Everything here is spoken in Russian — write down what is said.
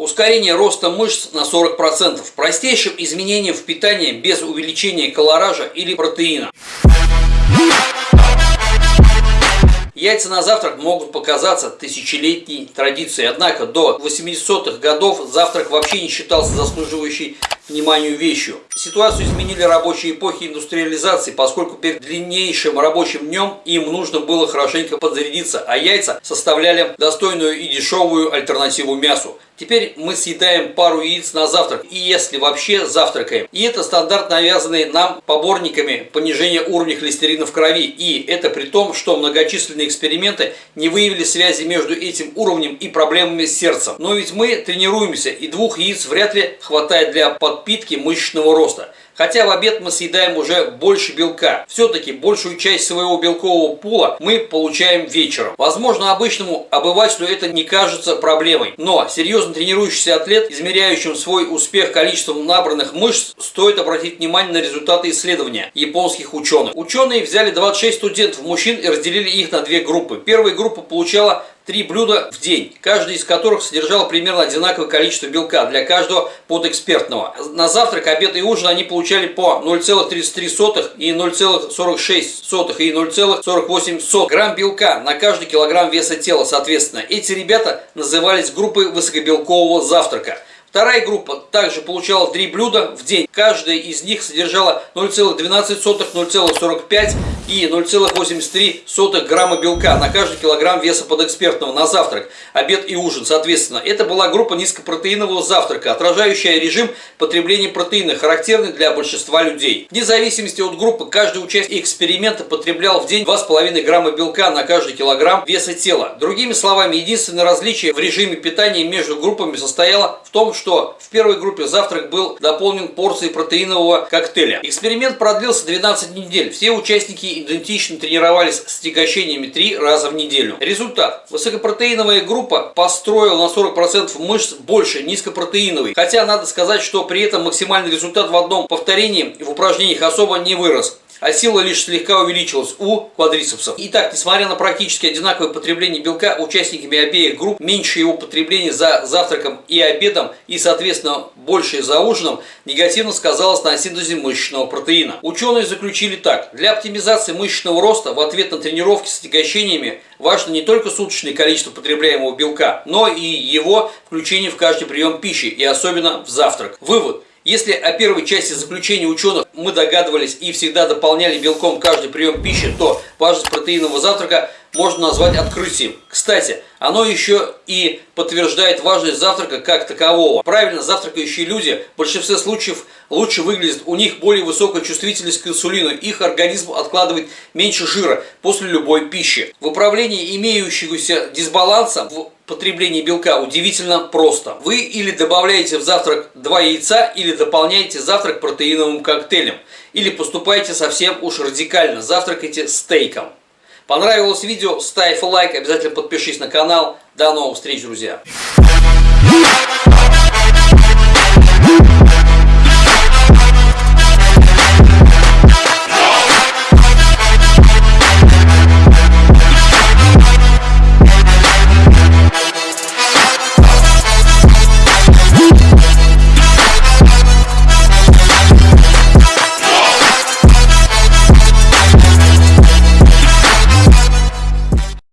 Ускорение роста мышц на 40%. Простейшим изменением в питании без увеличения колоража или протеина. Яйца на завтрак могут показаться тысячелетней традицией, однако до 80-х годов завтрак вообще не считался заслуживающей вниманию вещью. Ситуацию изменили рабочие эпохи индустриализации, поскольку перед длиннейшим рабочим днем им нужно было хорошенько подзарядиться, а яйца составляли достойную и дешевую альтернативу мясу. Теперь мы съедаем пару яиц на завтрак, и если вообще завтракаем. И это стандарт, навязанный нам поборниками понижения уровня холестерина в крови. И это при том, что многочисленные эксперименты не выявили связи между этим уровнем и проблемами с сердцем. Но ведь мы тренируемся, и двух яиц вряд ли хватает для подпитки мышечного роста. Хотя в обед мы съедаем уже больше белка. Все-таки большую часть своего белкового пула мы получаем вечером. Возможно, обычному обывателю это не кажется проблемой. Но серьезно тренирующийся атлет, измеряющим свой успех количеством набранных мышц, стоит обратить внимание на результаты исследования японских ученых. Ученые взяли 26 студентов мужчин и разделили их на две группы. Первая группа получала три блюда в день, каждый из которых содержал примерно одинаковое количество белка для каждого подэкспертного. На завтрак, обед и ужин они получали по 0,33 и 0,46 и 0,48 грамм белка на каждый килограмм веса тела, соответственно. Эти ребята назывались группой высокобелкового завтрака. Вторая группа также получала три блюда в день. Каждая из них содержала 0,12, 0,45 и 0,83 грамма белка на каждый килограмм веса подэкспертного на завтрак, обед и ужин, соответственно. Это была группа низкопротеинового завтрака, отражающая режим потребления протеина, характерный для большинства людей. Вне зависимости от группы, каждый участник эксперимента потреблял в день 2,5 грамма белка на каждый килограмм веса тела. Другими словами, единственное различие в режиме питания между группами состояло в том, что в первой группе завтрак был дополнен порцией протеинового коктейля. Эксперимент продлился 12 недель. Все участники идентично тренировались с тягощениями 3 раза в неделю. Результат. Высокопротеиновая группа построила на 40% мышц больше низкопротеиновой. Хотя надо сказать, что при этом максимальный результат в одном повторении в упражнениях особо не вырос а сила лишь слегка увеличилась у квадрицепсов. Итак, несмотря на практически одинаковое потребление белка, участниками обеих групп меньше его потребление за завтраком и обедом и, соответственно, большее за ужином негативно сказалось на синтезе мышечного протеина. Ученые заключили так. Для оптимизации мышечного роста в ответ на тренировки с отягощениями важно не только суточное количество потребляемого белка, но и его включение в каждый прием пищи и особенно в завтрак. Вывод. Если о первой части заключения ученых мы догадывались и всегда дополняли белком каждый прием пищи, то важность протеинового завтрака можно назвать открытием. Кстати, оно еще и подтверждает важность завтрака как такового. Правильно завтракающие люди в большинстве случаев лучше выглядят, у них более высокая чувствительность к инсулину, их организм откладывает меньше жира после любой пищи. В управлении имеющегося дисбаланса в потреблении белка удивительно просто. Вы или добавляете в завтрак два яйца, или дополняете завтрак протеиновым коктейлем. Или поступаете совсем уж радикально, завтракайте стейком. Понравилось видео? Ставь лайк, обязательно подпишись на канал. До новых встреч, друзья!